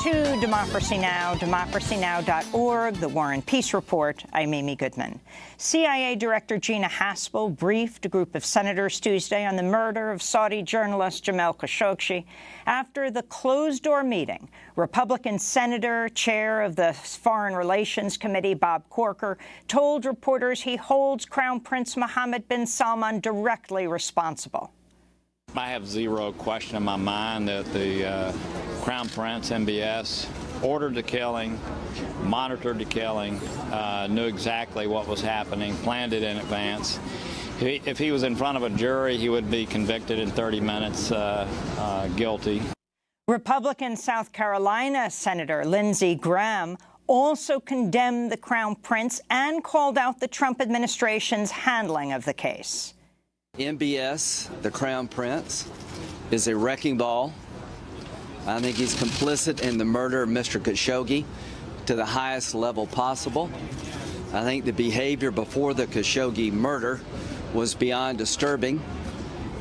to Democracy Now!, democracynow.org, The War and Peace Report. I'm Amy Goodman. CIA Director Gina Haspel briefed a group of senators Tuesday on the murder of Saudi journalist Jamal Khashoggi. After the closed-door meeting, Republican Senator, chair of the Foreign Relations Committee, Bob Corker, told reporters he holds Crown Prince Mohammed bin Salman directly responsible. I have zero question in my mind that the uh, Crown Prince, MBS, ordered the killing, monitored the killing, uh, knew exactly what was happening, planned it in advance. If he, if he was in front of a jury, he would be convicted in 30 minutes uh, uh guilty. Republican South Carolina Senator Lindsey Graham also condemned the Crown Prince and called out the Trump administration's handling of the case. MBS, the Crown Prince, is a wrecking ball. I think he's complicit in the murder of Mr. Khashoggi to the highest level possible. I think the behavior before the Khashoggi murder was beyond disturbing,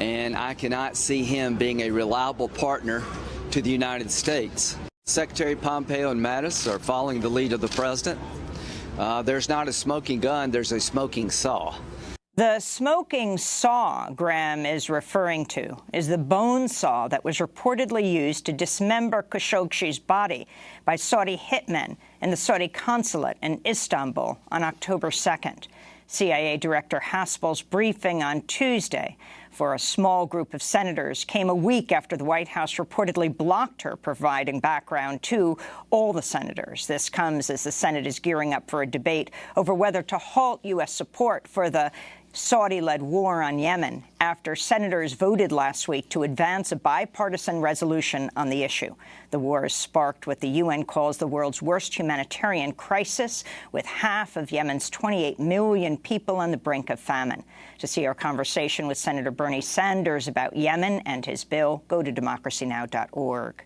and I cannot see him being a reliable partner to the United States. Secretary Pompeo and Mattis are following the lead of the president. Uh, there's not a smoking gun, there's a smoking saw. The smoking saw Graham is referring to is the bone saw that was reportedly used to dismember Khashoggi's body by Saudi hitmen in the Saudi consulate in Istanbul on October 2nd. CIA Director Haspel's briefing on Tuesday for a small group of senators came a week after the White House reportedly blocked her providing background to all the senators. This comes as the Senate is gearing up for a debate over whether to halt U.S. support for the Saudi-led war on Yemen after senators voted last week to advance a bipartisan resolution on the issue. The war has sparked what the UN calls the world's worst humanitarian crisis, with half of Yemen's 28 million people on the brink of famine. To see our conversation with Senator Bernie Sanders about Yemen and his bill, go to democracynow.org.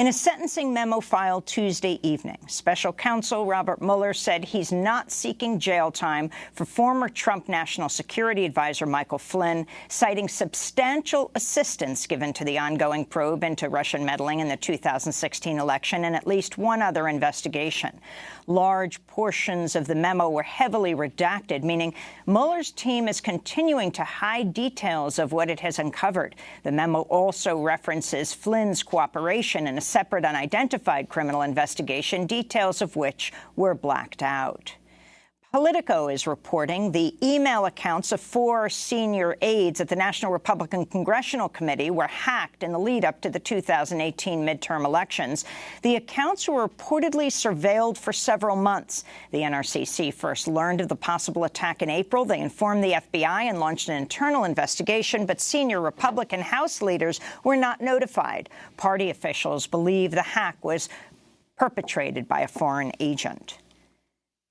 In a sentencing memo filed Tuesday evening, special counsel Robert Mueller said he's not seeking jail time for former Trump National Security Advisor Michael Flynn, citing substantial assistance given to the ongoing probe into Russian meddling in the 2016 election and at least one other investigation large portions of the memo were heavily redacted, meaning Mueller's team is continuing to hide details of what it has uncovered. The memo also references Flynn's cooperation in a separate unidentified criminal investigation, details of which were blacked out. Politico is reporting the email accounts of four senior aides at the National Republican Congressional Committee were hacked in the lead-up to the 2018 midterm elections. The accounts were reportedly surveilled for several months. The NRCC first learned of the possible attack in April. They informed the FBI and launched an internal investigation, but senior Republican House leaders were not notified. Party officials believe the hack was perpetrated by a foreign agent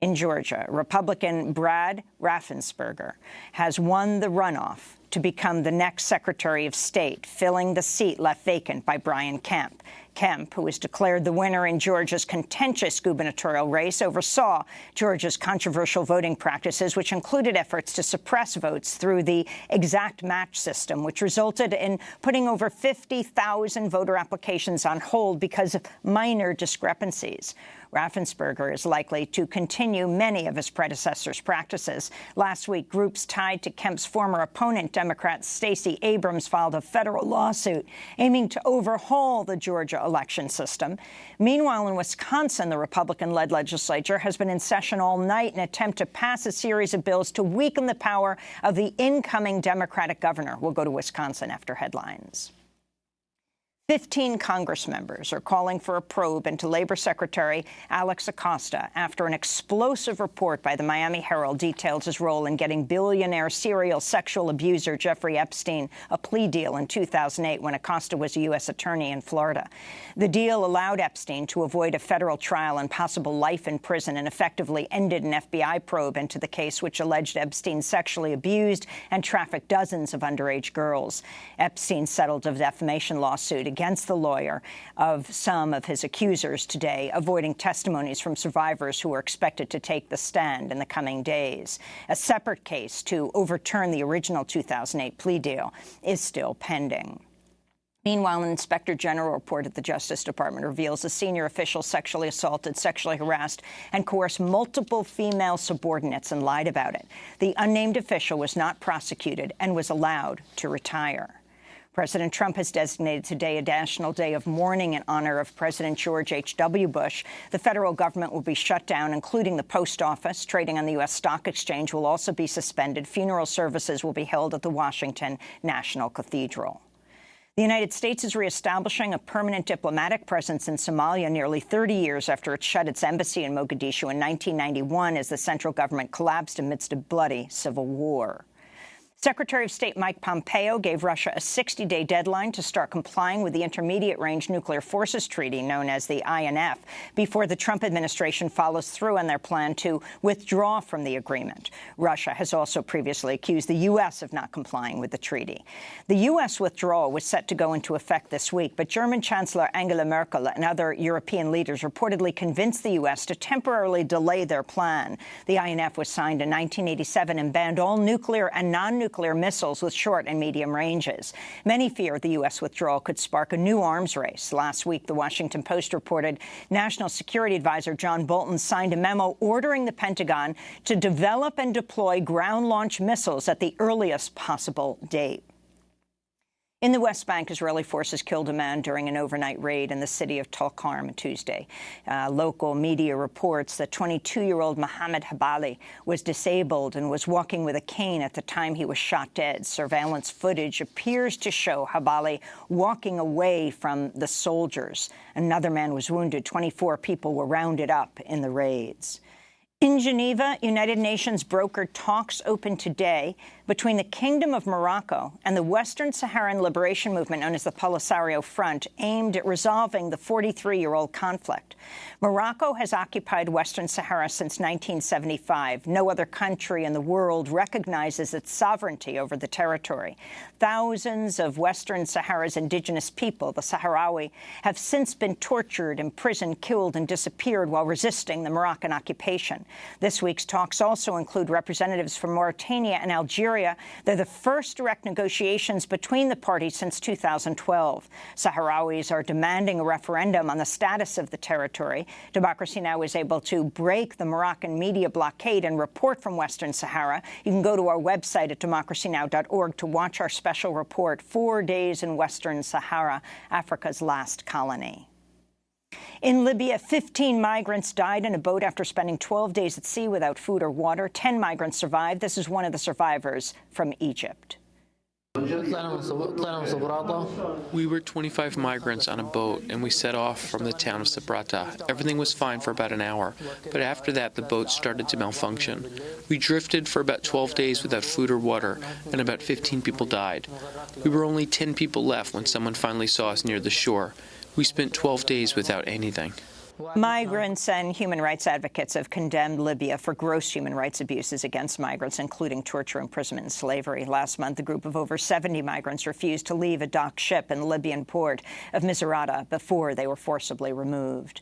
in Georgia, Republican Brad Raffensperger has won the runoff to become the next Secretary of State, filling the seat left vacant by Brian Kemp. Kemp, who was declared the winner in Georgia's contentious gubernatorial race, oversaw Georgia's controversial voting practices, which included efforts to suppress votes through the exact match system, which resulted in putting over 50,000 voter applications on hold because of minor discrepancies. Raffensperger is likely to continue many of his predecessor's practices. Last week, groups tied to Kemp's former opponent, Democrat Stacey Abrams, filed a federal lawsuit aiming to overhaul the Georgia election system. Meanwhile, in Wisconsin, the Republican-led legislature has been in session all night in an attempt to pass a series of bills to weaken the power of the incoming Democratic governor. We'll go to Wisconsin after headlines. 15 Congress members are calling for a probe into Labor Secretary Alex Acosta after an explosive report by the Miami Herald details his role in getting billionaire serial sexual abuser Jeffrey Epstein a plea deal in 2008 when Acosta was a U.S. attorney in Florida. The deal allowed Epstein to avoid a federal trial and possible life in prison and effectively ended an FBI probe into the case which alleged Epstein sexually abused and trafficked dozens of underage girls. Epstein settled a defamation lawsuit against the lawyer of some of his accusers today, avoiding testimonies from survivors who are expected to take the stand in the coming days. A separate case to overturn the original 2008 plea deal is still pending. Meanwhile, an inspector general report at the Justice Department reveals a senior official sexually assaulted, sexually harassed, and coerced multiple female subordinates and lied about it. The unnamed official was not prosecuted and was allowed to retire. President Trump has designated today a national day of mourning in honor of President George H.W. Bush. The federal government will be shut down, including the post office. Trading on the U.S. Stock Exchange will also be suspended. Funeral services will be held at the Washington National Cathedral. The United States is reestablishing a permanent diplomatic presence in Somalia nearly 30 years after it shut its embassy in Mogadishu in 1991 as the central government collapsed amidst a bloody civil war. Secretary of State Mike Pompeo gave Russia a 60-day deadline to start complying with the Intermediate-Range Nuclear Forces Treaty, known as the INF, before the Trump administration follows through on their plan to withdraw from the agreement. Russia has also previously accused the U.S. of not complying with the treaty. The U.S. withdrawal was set to go into effect this week, but German Chancellor Angela Merkel and other European leaders reportedly convinced the U.S. to temporarily delay their plan. The INF was signed in 1987 and banned all nuclear and non-nuclear nuclear missiles with short and medium ranges. Many fear the U.S. withdrawal could spark a new arms race. Last week, The Washington Post reported National Security Advisor John Bolton signed a memo ordering the Pentagon to develop and deploy ground-launched missiles at the earliest possible date. In the West Bank, Israeli forces killed a man during an overnight raid in the city of Tulkarm Tuesday. Uh, local media reports that 22-year-old Mohammed Habali was disabled and was walking with a cane at the time he was shot dead. Surveillance footage appears to show Habali walking away from the soldiers. Another man was wounded. 24 people were rounded up in the raids. In Geneva, United Nations brokered talks open today between the Kingdom of Morocco and the Western Saharan Liberation Movement known as the Polisario Front, aimed at resolving the 43-year-old conflict. Morocco has occupied Western Sahara since 1975. No other country in the world recognizes its sovereignty over the territory. Thousands of Western Sahara's indigenous people, the Sahrawi, have since been tortured, imprisoned, killed, and disappeared while resisting the Moroccan occupation. This week's talks also include representatives from Mauritania and Algeria. They're the first direct negotiations between the parties since 2012. Sahrawis are demanding a referendum on the status of the territory. Democracy Now! is able to break the Moroccan media blockade and report from Western Sahara. You can go to our website at democracynow.org to watch our special report, Four Days in Western Sahara, Africa's Last Colony. In Libya, 15 migrants died in a boat after spending 12 days at sea without food or water. 10 migrants survived. This is one of the survivors from Egypt. We were 25 migrants on a boat, and we set off from the town of Sabrata. Everything was fine for about an hour, but after that the boat started to malfunction. We drifted for about 12 days without food or water, and about 15 people died. We were only 10 people left when someone finally saw us near the shore. We spent 12 days without anything. Migrants and human rights advocates have condemned Libya for gross human rights abuses against migrants, including torture, imprisonment, and slavery. Last month, a group of over 70 migrants refused to leave a docked ship in the Libyan port of Misrata before they were forcibly removed.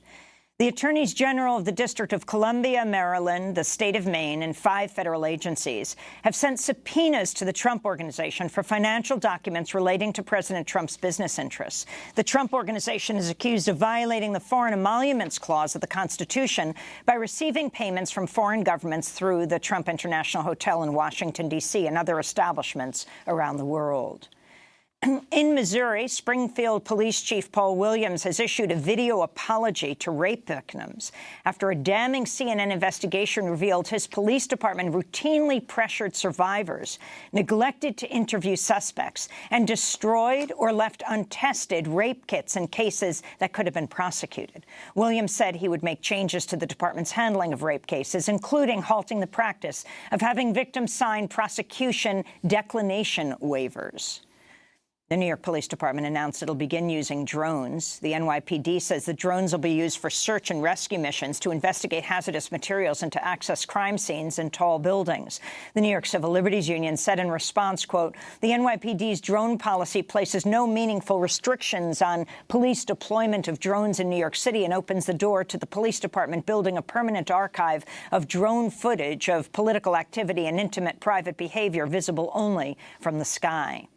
The attorneys general of the District of Columbia, Maryland, the state of Maine, and five federal agencies have sent subpoenas to the Trump Organization for financial documents relating to President Trump's business interests. The Trump Organization is accused of violating the Foreign Emoluments Clause of the Constitution by receiving payments from foreign governments through the Trump International Hotel in Washington, D.C., and other establishments around the world. In Missouri, Springfield Police Chief Paul Williams has issued a video apology to rape victims after a damning CNN investigation revealed his police department routinely pressured survivors, neglected to interview suspects, and destroyed or left untested rape kits in cases that could have been prosecuted. Williams said he would make changes to the department's handling of rape cases, including halting the practice of having victims sign prosecution declination waivers. The New York Police Department announced it'll begin using drones. The NYPD says the drones will be used for search and rescue missions to investigate hazardous materials and to access crime scenes in tall buildings. The New York Civil Liberties Union said in response, quote, the NYPD's drone policy places no meaningful restrictions on police deployment of drones in New York City and opens the door to the police department building a permanent archive of drone footage of political activity and intimate private behavior visible only from the sky.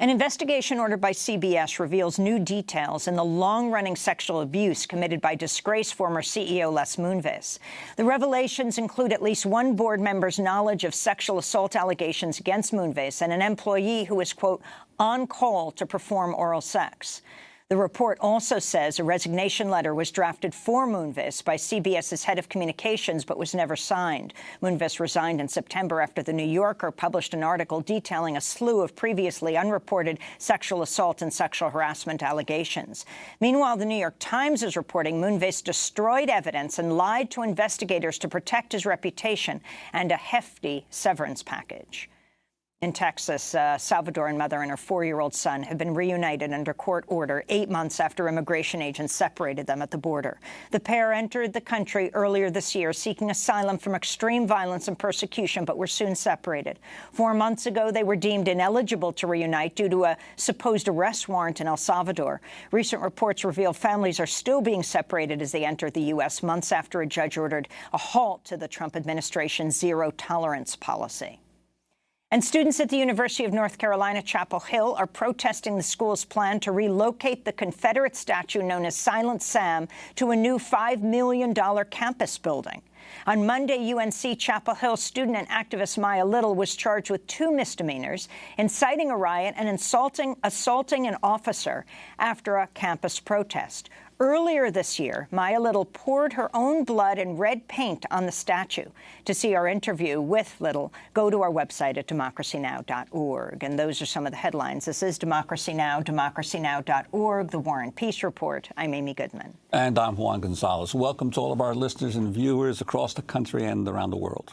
An investigation ordered by CBS reveals new details in the long-running sexual abuse committed by disgraced former CEO Les Moonves. The revelations include at least one board member's knowledge of sexual assault allegations against Moonves and an employee who was, quote, on call to perform oral sex. The report also says a resignation letter was drafted for Moonves by CBS's head of communications but was never signed. Moonves resigned in September after The New Yorker published an article detailing a slew of previously unreported sexual assault and sexual harassment allegations. Meanwhile, The New York Times is reporting Moonves destroyed evidence and lied to investigators to protect his reputation and a hefty severance package. In Texas, uh, a Salvadoran mother and her four-year-old son have been reunited under court order eight months after immigration agents separated them at the border. The pair entered the country earlier this year seeking asylum from extreme violence and persecution, but were soon separated. Four months ago, they were deemed ineligible to reunite due to a supposed arrest warrant in El Salvador. Recent reports reveal families are still being separated as they enter the U.S. months after a judge ordered a halt to the Trump administration's zero-tolerance policy. And students at the University of North Carolina, Chapel Hill, are protesting the school's plan to relocate the Confederate statue known as Silent Sam to a new $5 million campus building. On Monday, UNC Chapel Hill student and activist Maya Little was charged with two misdemeanors, inciting a riot and insulting, assaulting an officer after a campus protest. Earlier this year, Maya Little poured her own blood and red paint on the statue. To see our interview with Little, go to our website at democracynow.org. And those are some of the headlines. This is Democracy Now!, democracynow.org, The War and Peace Report. I'm Amy Goodman. And I'm Juan Gonzalez. Welcome to all of our listeners and viewers across the country and around the world.